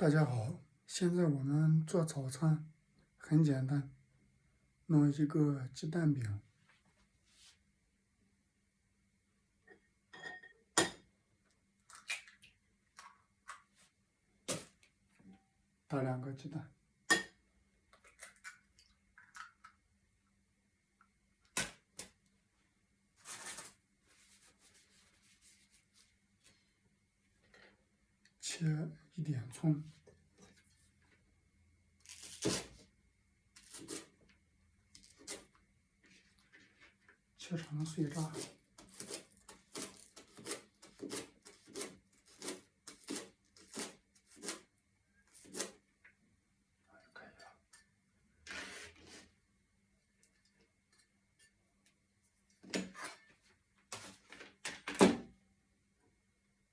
大家好，现在我们做早餐很简单，弄一个鸡蛋饼，打两个鸡蛋，切。一点葱。切成碎渣，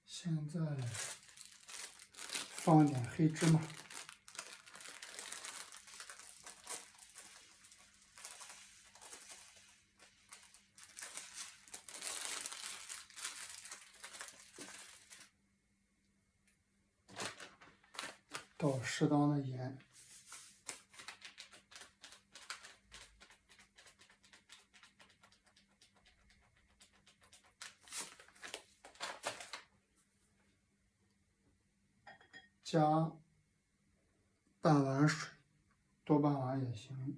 现在放一点黑芝麻。倒适当的盐，加半碗水，多半碗也行。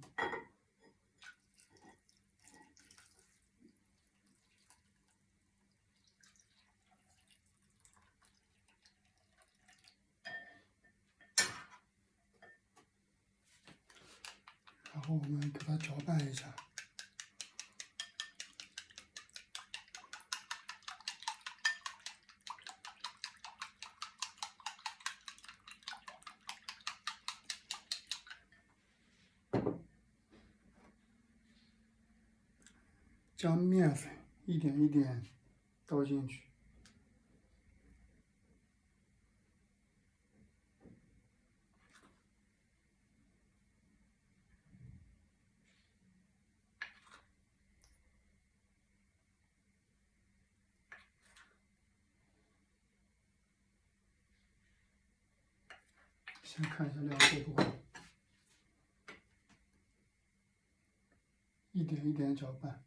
然后我们给它搅拌一下，将面粉一点一点倒进去。先看一下量够不够，一点一点搅拌。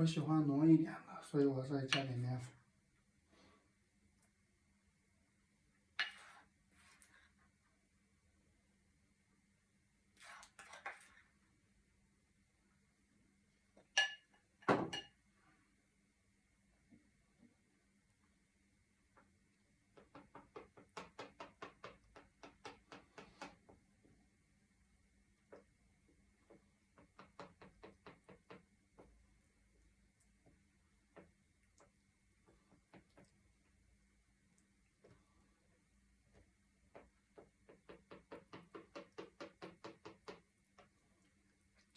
我喜欢浓一点的，所以我在家里面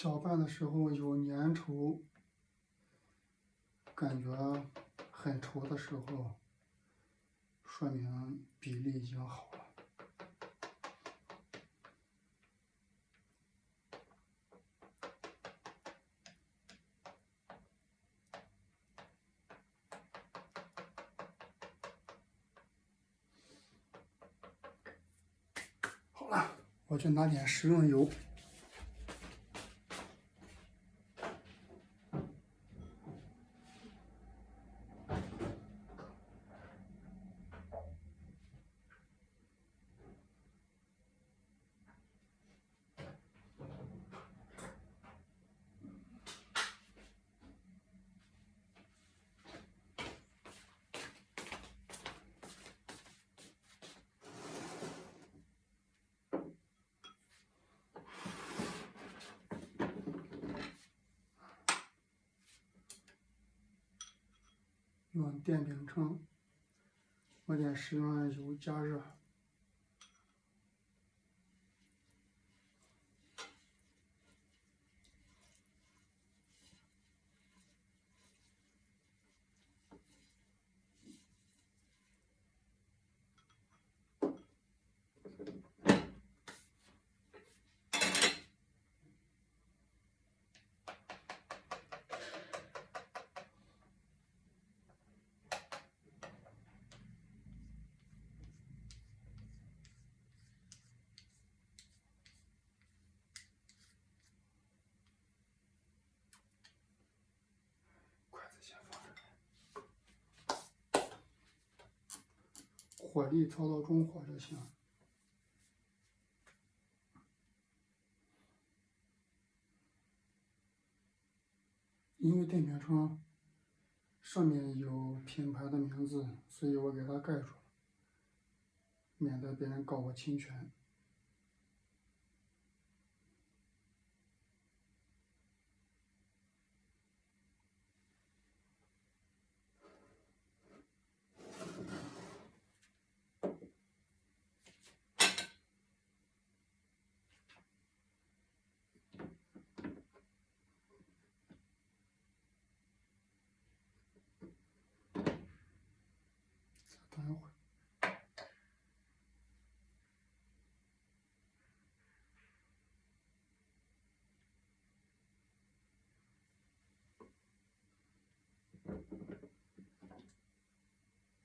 搅拌的时候有粘稠，感觉很稠的时候，说明比例已经好了。好了，我去拿点食用油。电饼铛我点食用油加热。火力操到中火就行。因为电瓶车上面有品牌的名字，所以我给它盖住了，免得别人告我侵权。等一会，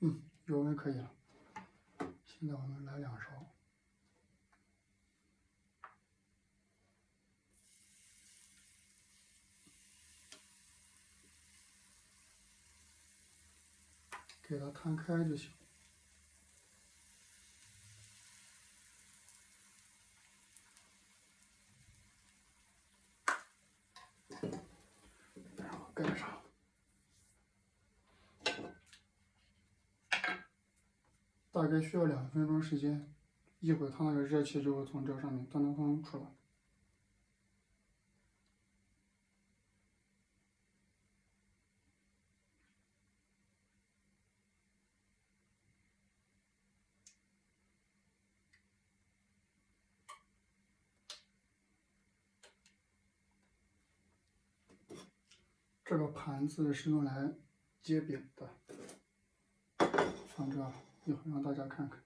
嗯，油温可以了。现在我们来两勺，给它摊开就行。盖上，大概需要两分钟时间，一会儿它那个热气就会从这上面噔噔噔出来。这个盘子是用来接饼的，放这，一会让大家看看。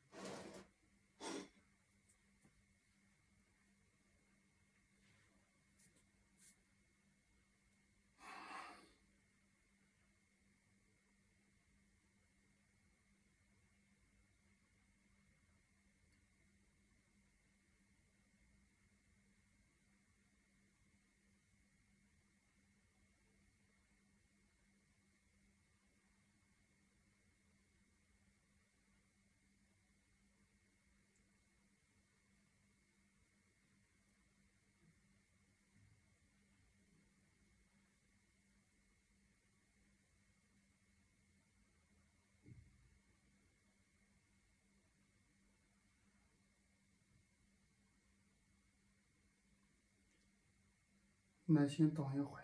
耐心等一会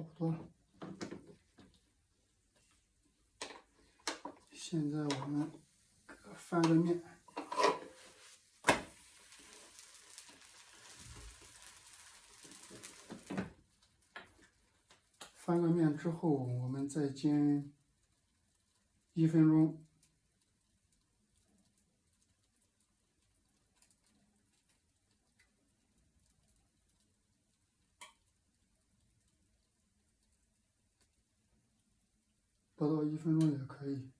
差不多现在我们翻个面，翻个面之后我们再煎一分钟。分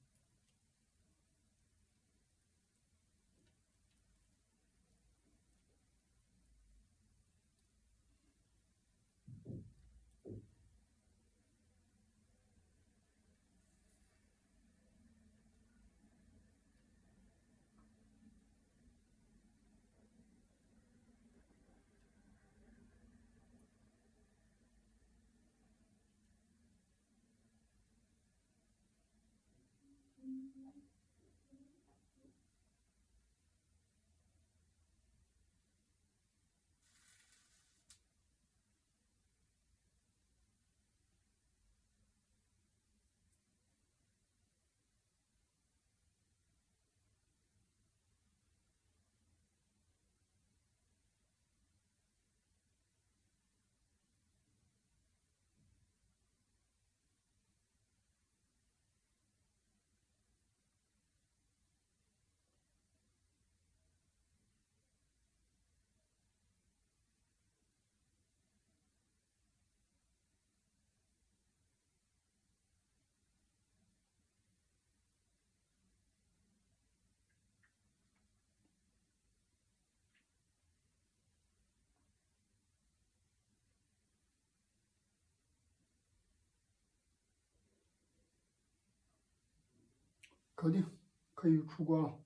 搞定，可以出锅了。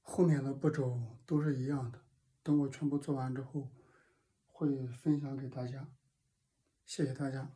后面的步骤都是一样的，等我全部做完之后，会分享给大家。谢谢大家。